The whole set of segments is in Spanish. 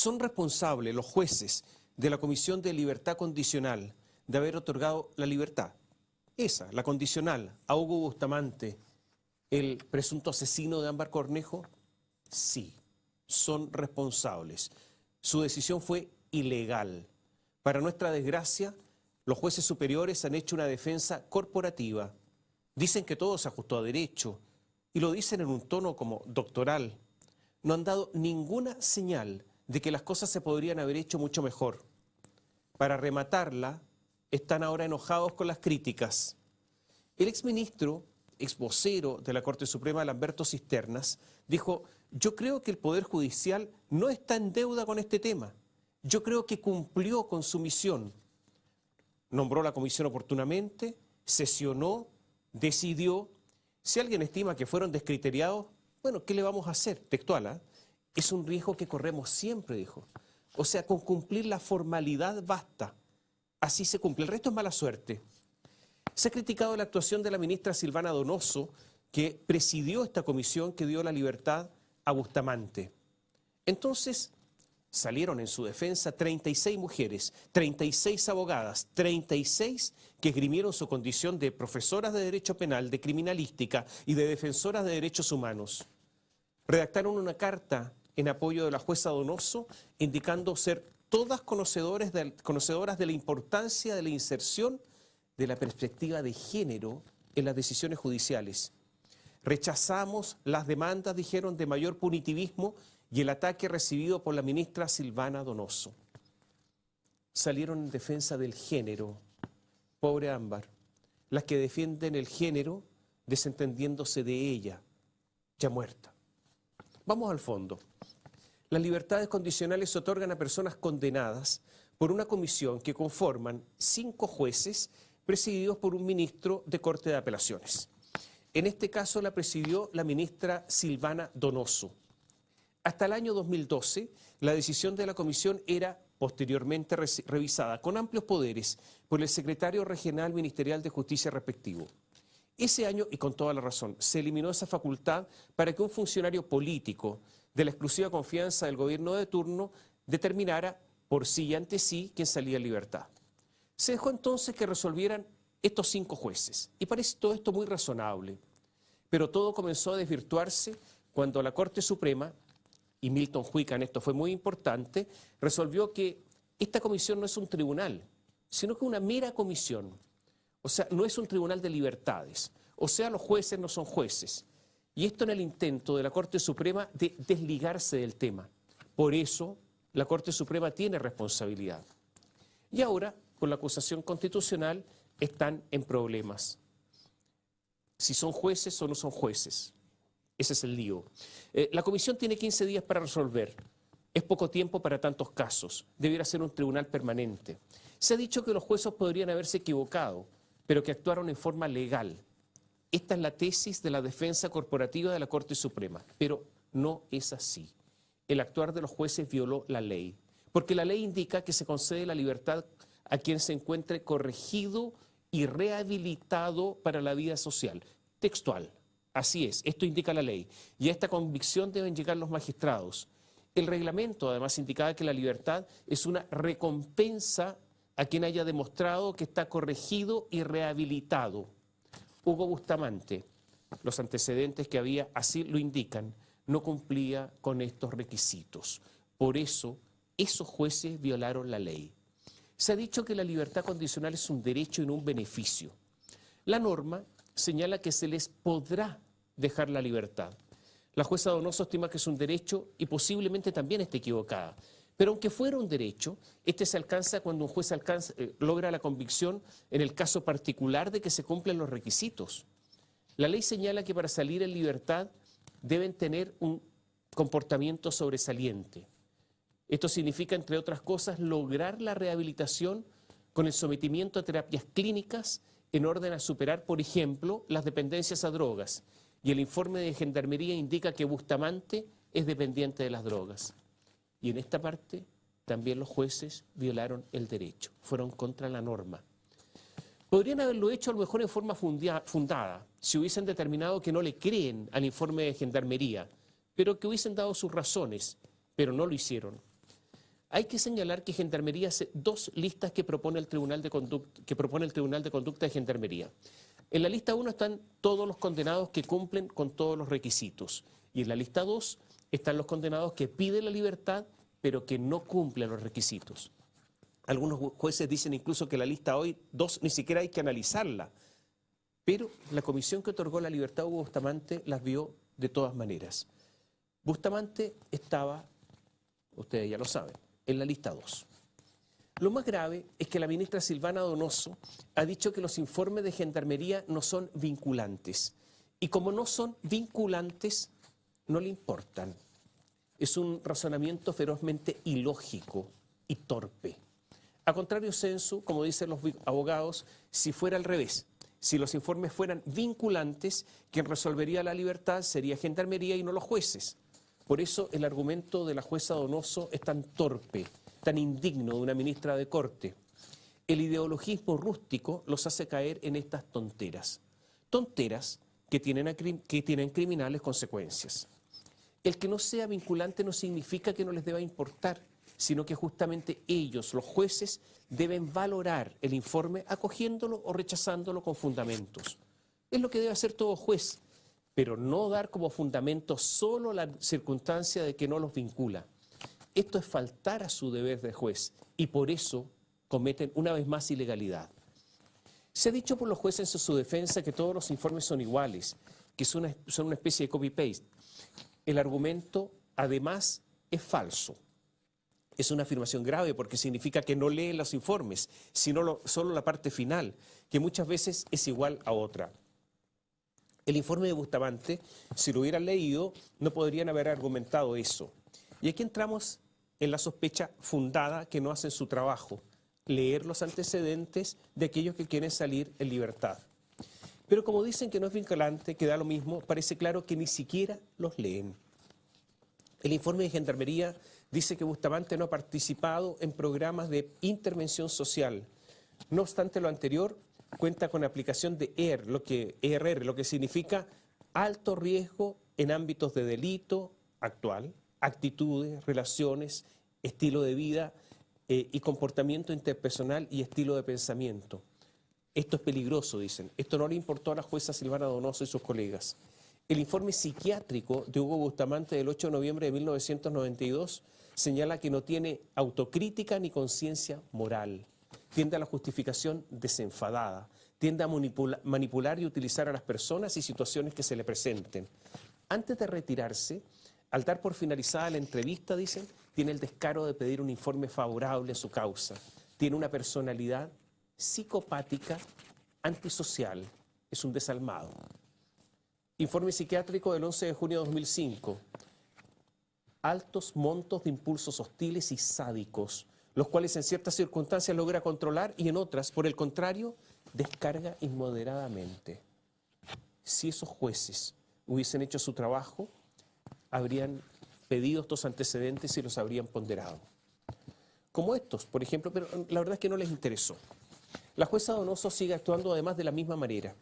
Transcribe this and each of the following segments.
¿Son responsables los jueces de la Comisión de Libertad Condicional de haber otorgado la libertad? Esa, la condicional, a Hugo Bustamante, el presunto asesino de Ámbar Cornejo, sí, son responsables. Su decisión fue ilegal. Para nuestra desgracia, los jueces superiores han hecho una defensa corporativa. Dicen que todo se ajustó a derecho y lo dicen en un tono como doctoral. No han dado ninguna señal de que las cosas se podrían haber hecho mucho mejor. Para rematarla, están ahora enojados con las críticas. El exministro, ex vocero de la Corte Suprema, Lamberto Cisternas, dijo, yo creo que el Poder Judicial no está en deuda con este tema. Yo creo que cumplió con su misión. Nombró la comisión oportunamente, sesionó, decidió. Si alguien estima que fueron descriteriados, bueno, ¿qué le vamos a hacer? Textual, ¿ah? Es un riesgo que corremos siempre, dijo. O sea, con cumplir la formalidad basta. Así se cumple. El resto es mala suerte. Se ha criticado la actuación de la ministra Silvana Donoso, que presidió esta comisión que dio la libertad a Bustamante. Entonces, salieron en su defensa 36 mujeres, 36 abogadas, 36 que esgrimieron su condición de profesoras de Derecho Penal, de Criminalística y de defensoras de Derechos Humanos. Redactaron una carta en apoyo de la jueza Donoso, indicando ser todas conocedoras de la importancia de la inserción de la perspectiva de género en las decisiones judiciales. Rechazamos las demandas, dijeron, de mayor punitivismo y el ataque recibido por la ministra Silvana Donoso. Salieron en defensa del género, pobre Ámbar, las que defienden el género desentendiéndose de ella, ya muerta. Vamos al fondo. Las libertades condicionales se otorgan a personas condenadas por una comisión que conforman cinco jueces presididos por un ministro de Corte de Apelaciones. En este caso la presidió la ministra Silvana Donoso. Hasta el año 2012, la decisión de la comisión era posteriormente revisada con amplios poderes por el secretario regional ministerial de justicia respectivo. Ese año, y con toda la razón, se eliminó esa facultad para que un funcionario político de la exclusiva confianza del gobierno de turno determinara por sí y ante sí quién salía en libertad. Se dejó entonces que resolvieran estos cinco jueces. Y parece todo esto muy razonable. Pero todo comenzó a desvirtuarse cuando la Corte Suprema, y Milton Huica en esto fue muy importante, resolvió que esta comisión no es un tribunal, sino que una mera comisión. O sea, no es un tribunal de libertades. O sea, los jueces no son jueces. Y esto en el intento de la Corte Suprema de desligarse del tema. Por eso, la Corte Suprema tiene responsabilidad. Y ahora con la acusación constitucional están en problemas. Si son jueces o no son jueces. Ese es el lío. Eh, la comisión tiene 15 días para resolver. Es poco tiempo para tantos casos. Debiera ser un tribunal permanente. Se ha dicho que los jueces podrían haberse equivocado, pero que actuaron en forma legal. Esta es la tesis de la defensa corporativa de la Corte Suprema, pero no es así. El actuar de los jueces violó la ley, porque la ley indica que se concede la libertad a quien se encuentre corregido y rehabilitado para la vida social. Textual. Así es, esto indica la ley. Y a esta convicción deben llegar los magistrados. El reglamento además indicaba que la libertad es una recompensa a quien haya demostrado que está corregido y rehabilitado. Hugo Bustamante, los antecedentes que había así lo indican, no cumplía con estos requisitos. Por eso, esos jueces violaron la ley. Se ha dicho que la libertad condicional es un derecho y no un beneficio. La norma señala que se les podrá dejar la libertad. La jueza Donoso estima que es un derecho y posiblemente también esté equivocada. Pero aunque fuera un derecho, este se alcanza cuando un juez eh, logra la convicción en el caso particular de que se cumplen los requisitos. La ley señala que para salir en libertad deben tener un comportamiento sobresaliente. Esto significa, entre otras cosas, lograr la rehabilitación con el sometimiento a terapias clínicas en orden a superar, por ejemplo, las dependencias a drogas. Y el informe de Gendarmería indica que Bustamante es dependiente de las drogas. Y en esta parte también los jueces violaron el derecho, fueron contra la norma. Podrían haberlo hecho a lo mejor en forma fundada, si hubiesen determinado que no le creen al informe de Gendarmería, pero que hubiesen dado sus razones, pero no lo hicieron. Hay que señalar que Gendarmería hace dos listas que propone el Tribunal de Conducta, que propone el Tribunal de Conducta de Gendarmería. En la lista 1 están todos los condenados que cumplen con todos los requisitos. Y en la lista 2 están los condenados que piden la libertad, pero que no cumplen los requisitos. Algunos jueces dicen incluso que la lista hoy 2 ni siquiera hay que analizarla. Pero la comisión que otorgó la libertad a Hugo Bustamante las vio de todas maneras. Bustamante estaba, ustedes ya lo saben, en la lista 2. Lo más grave es que la ministra Silvana Donoso ha dicho que los informes de gendarmería no son vinculantes. Y como no son vinculantes, no le importan. Es un razonamiento ferozmente ilógico y torpe. A contrario censo, como dicen los abogados, si fuera al revés, si los informes fueran vinculantes, quien resolvería la libertad sería gendarmería y no los jueces. Por eso el argumento de la jueza Donoso es tan torpe, tan indigno de una ministra de corte. El ideologismo rústico los hace caer en estas tonteras. Tonteras que tienen, que tienen criminales consecuencias. El que no sea vinculante no significa que no les deba importar, sino que justamente ellos, los jueces, deben valorar el informe acogiéndolo o rechazándolo con fundamentos. Es lo que debe hacer todo juez, pero no dar como fundamento solo la circunstancia de que no los vincula. Esto es faltar a su deber de juez y por eso cometen una vez más ilegalidad. Se ha dicho por los jueces en su defensa que todos los informes son iguales, que son una, especie de copy-paste. El argumento, además, es falso. Es una afirmación grave porque significa que no leen los informes, sino solo la parte final, que muchas veces es igual a otra. El informe de Bustamante, si lo hubieran leído, no podrían haber argumentado eso. Y aquí entramos en la sospecha fundada que no hacen su trabajo, leer los antecedentes de aquellos que quieren salir en libertad. Pero como dicen que no es vinculante, que da lo mismo, parece claro que ni siquiera los leen. El informe de Gendarmería dice que Bustamante no ha participado en programas de intervención social. No obstante lo anterior, cuenta con aplicación de ER, lo que, ERR, lo que significa alto riesgo en ámbitos de delito actual, actitudes, relaciones, estilo de vida eh, y comportamiento interpersonal y estilo de pensamiento. Esto es peligroso, dicen. Esto no le importó a la jueza Silvana Donoso y sus colegas. El informe psiquiátrico de Hugo Bustamante del 8 de noviembre de 1992 señala que no tiene autocrítica ni conciencia moral. Tiende a la justificación desenfadada. Tiende a manipular y utilizar a las personas y situaciones que se le presenten. Antes de retirarse, al dar por finalizada la entrevista, dicen, tiene el descaro de pedir un informe favorable a su causa. Tiene una personalidad psicopática, antisocial. Es un desalmado. Informe psiquiátrico del 11 de junio de 2005. Altos montos de impulsos hostiles y sádicos, los cuales en ciertas circunstancias logra controlar y en otras, por el contrario, descarga inmoderadamente. Si esos jueces hubiesen hecho su trabajo, habrían pedido estos antecedentes y los habrían ponderado. Como estos, por ejemplo, pero la verdad es que no les interesó. La jueza Donoso sigue actuando además de la misma manera.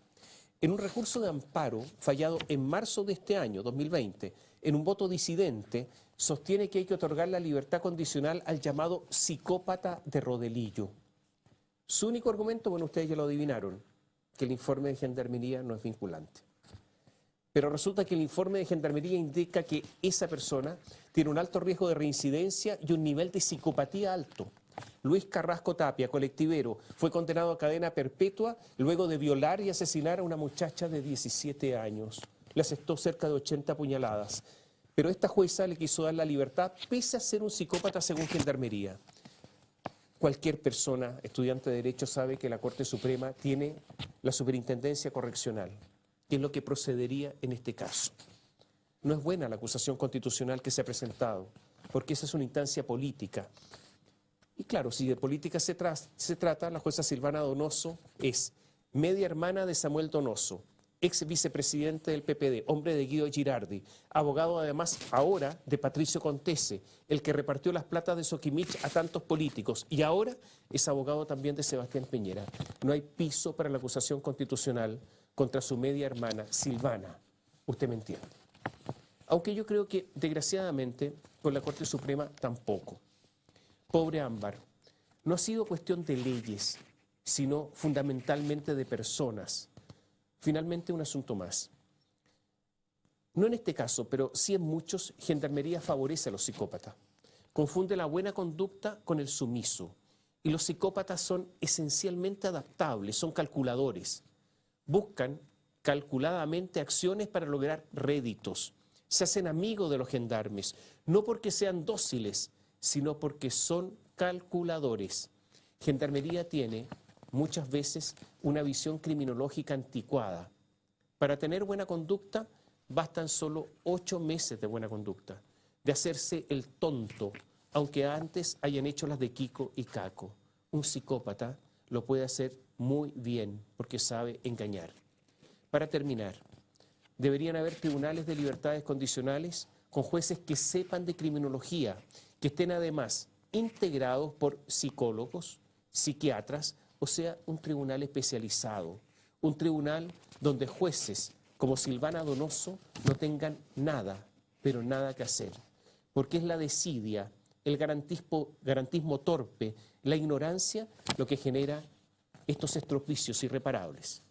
En un recurso de amparo fallado en marzo de este año, 2020, en un voto disidente, sostiene que hay que otorgar la libertad condicional al llamado psicópata de Rodelillo. Su único argumento, bueno, ustedes ya lo adivinaron, que el informe de Gendarmería no es vinculante. Pero resulta que el informe de Gendarmería indica que esa persona tiene un alto riesgo de reincidencia y un nivel de psicopatía alto. Luis Carrasco Tapia, colectivero, fue condenado a cadena perpetua luego de violar y asesinar a una muchacha de 17 años. Le aceptó cerca de 80 puñaladas. Pero esta jueza le quiso dar la libertad pese a ser un psicópata según Gendarmería. Cualquier persona, estudiante de Derecho, sabe que la Corte Suprema tiene la superintendencia correccional que es lo que procedería en este caso. No es buena la acusación constitucional que se ha presentado, porque esa es una instancia política. Y claro, si de política se, se trata, la jueza Silvana Donoso es media hermana de Samuel Donoso, ex vicepresidente del PPD, hombre de Guido Girardi, abogado además ahora de Patricio Contese, el que repartió las platas de Soquimich a tantos políticos, y ahora es abogado también de Sebastián Peñera. No hay piso para la acusación constitucional contra su media hermana, Silvana. Usted me entiende. Aunque yo creo que, desgraciadamente, con la Corte Suprema tampoco. Pobre Ámbar, no ha sido cuestión de leyes, sino fundamentalmente de personas. Finalmente, un asunto más. No en este caso, pero sí en muchos, Gendarmería favorece a los psicópatas. Confunde la buena conducta con el sumiso. Y los psicópatas son esencialmente adaptables, son calculadores. Buscan calculadamente acciones para lograr réditos. Se hacen amigos de los gendarmes, no porque sean dóciles, sino porque son calculadores. Gendarmería tiene muchas veces una visión criminológica anticuada. Para tener buena conducta bastan solo ocho meses de buena conducta, de hacerse el tonto, aunque antes hayan hecho las de Kiko y Caco. Un psicópata lo puede hacer muy bien porque sabe engañar. Para terminar, deberían haber tribunales de libertades condicionales con jueces que sepan de criminología, que estén además integrados por psicólogos, psiquiatras, o sea, un tribunal especializado, un tribunal donde jueces como Silvana Donoso no tengan nada, pero nada que hacer, porque es la desidia, el garantismo, garantismo torpe, la ignorancia lo que genera estos estropicios irreparables.